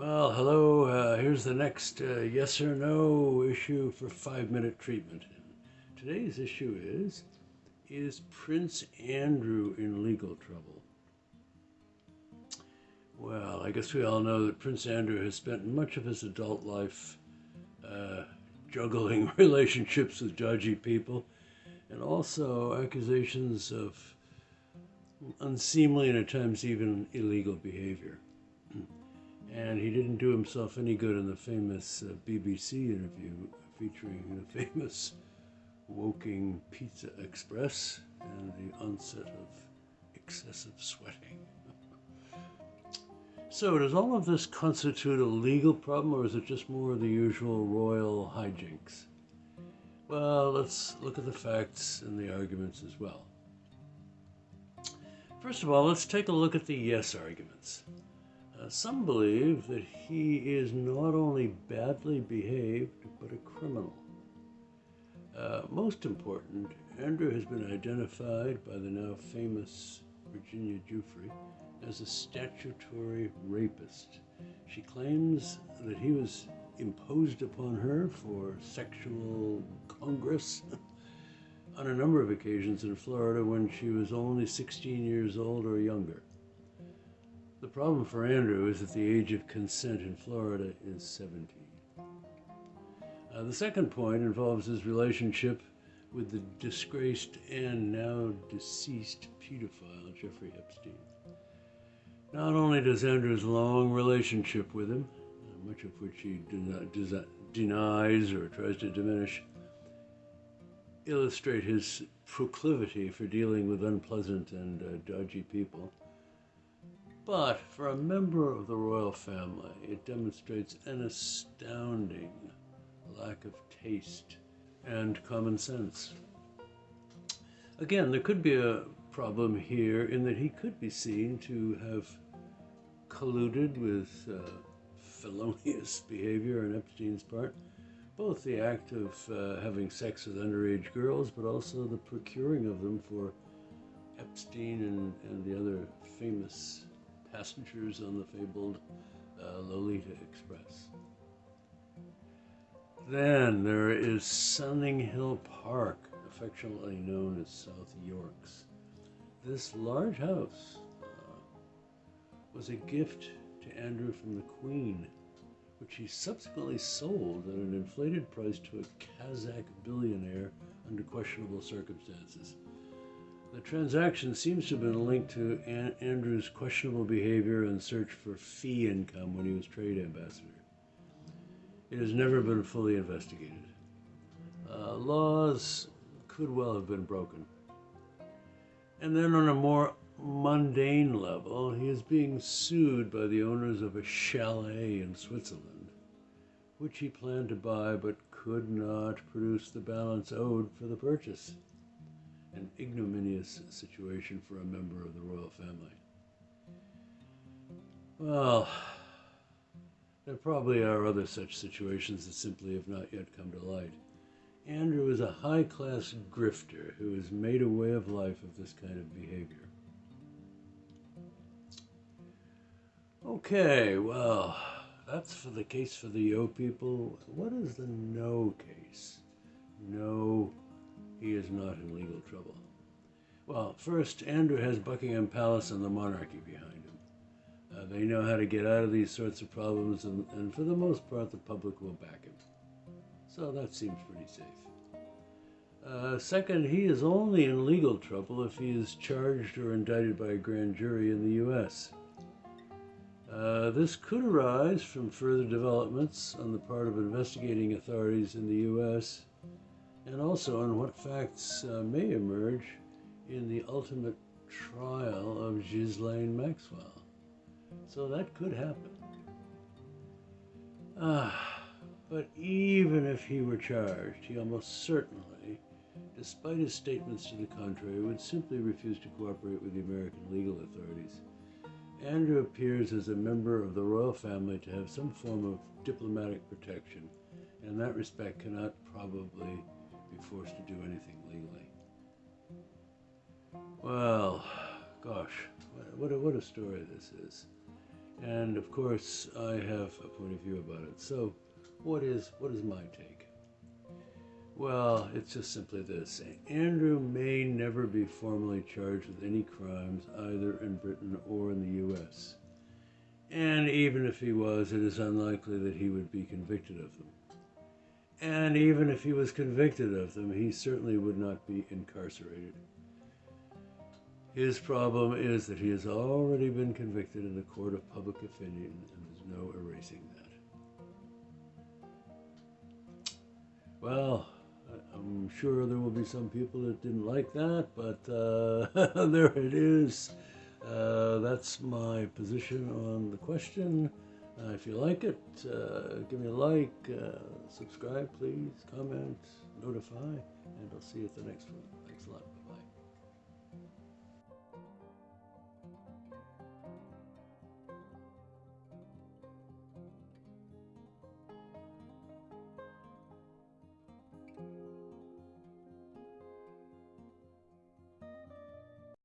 Well, hello. Uh, here's the next uh, yes or no issue for five minute treatment. Today's issue is Is Prince Andrew in legal trouble? Well, I guess we all know that Prince Andrew has spent much of his adult life uh, juggling relationships with dodgy people and also accusations of unseemly and at times even illegal behavior and he didn't do himself any good in the famous uh, BBC interview featuring the famous Woking Pizza Express and the onset of excessive sweating. so, does all of this constitute a legal problem, or is it just more of the usual royal hijinks? Well, let's look at the facts and the arguments as well. First of all, let's take a look at the yes arguments. Uh, some believe that he is not only badly behaved, but a criminal. Uh, most important, Andrew has been identified by the now famous Virginia Giuffre as a statutory rapist. She claims that he was imposed upon her for sexual congress on a number of occasions in Florida when she was only 16 years old or younger. The problem for Andrew is that the age of consent in Florida is 17. Uh, the second point involves his relationship with the disgraced and now deceased pedophile Jeffrey Epstein. Not only does Andrew's long relationship with him, uh, much of which he denies or tries to diminish, illustrate his proclivity for dealing with unpleasant and uh, dodgy people, but for a member of the royal family, it demonstrates an astounding lack of taste and common sense. Again, there could be a problem here in that he could be seen to have colluded with uh, felonious behavior on Epstein's part, both the act of uh, having sex with underage girls, but also the procuring of them for Epstein and, and the other famous passengers on the fabled uh, Lolita Express. Then there is Sunninghill Park, affectionately known as South Yorks. This large house uh, was a gift to Andrew from the Queen, which he subsequently sold at an inflated price to a Kazakh billionaire under questionable circumstances. The transaction seems to have been linked to An- Andrew's questionable behavior and search for fee income when he was trade ambassador. It has never been fully investigated. Uh, laws could well have been broken. And then, on a more mundane level, he is being sued by the owners of a chalet in Switzerland, which he planned to buy but could not produce the balance owed for the purchase an ignominious situation for a member of the royal family. Well, there probably are other such situations that simply have not yet come to light. Andrew is a high class grifter who has made a way of life of this kind of behavior. Okay, well, that's for the case for the yo people. What is the no case? No he is not in legal trouble. Well, first, Andrew has Buckingham Palace and the monarchy behind him. Uh, they know how to get out of these sorts of problems, and, and for the most part, the public will back him. So that seems pretty safe. Uh, second, he is only in legal trouble if he is charged or indicted by a grand jury in the U.S. Uh, this could arise from further developments on the part of investigating authorities in the U.S and also on what facts uh, may emerge in the ultimate trial of Ghislaine Maxwell. So that could happen. Ah, but even if he were charged, he almost certainly, despite his statements to the contrary, would simply refuse to cooperate with the American legal authorities. Andrew appears as a member of the royal family to have some form of diplomatic protection, and in that respect cannot probably be forced to do anything legally. Well, gosh, what a, what a story this is. And of course, I have a point of view about it. So, what is what is my take? Well, it's just simply this. Andrew may never be formally charged with any crimes either in Britain or in the US. And even if he was, it is unlikely that he would be convicted of them. And even if he was convicted of them, he certainly would not be incarcerated. His problem is that he has already been convicted in the court of public opinion, and there's no erasing that. Well, I'm sure there will be some people that didn't like that, but uh, there it is. Uh, that's my position on the question. Uh, if you like it, uh, give me a like, uh, subscribe, please, comment, notify, and I'll see you at the next one.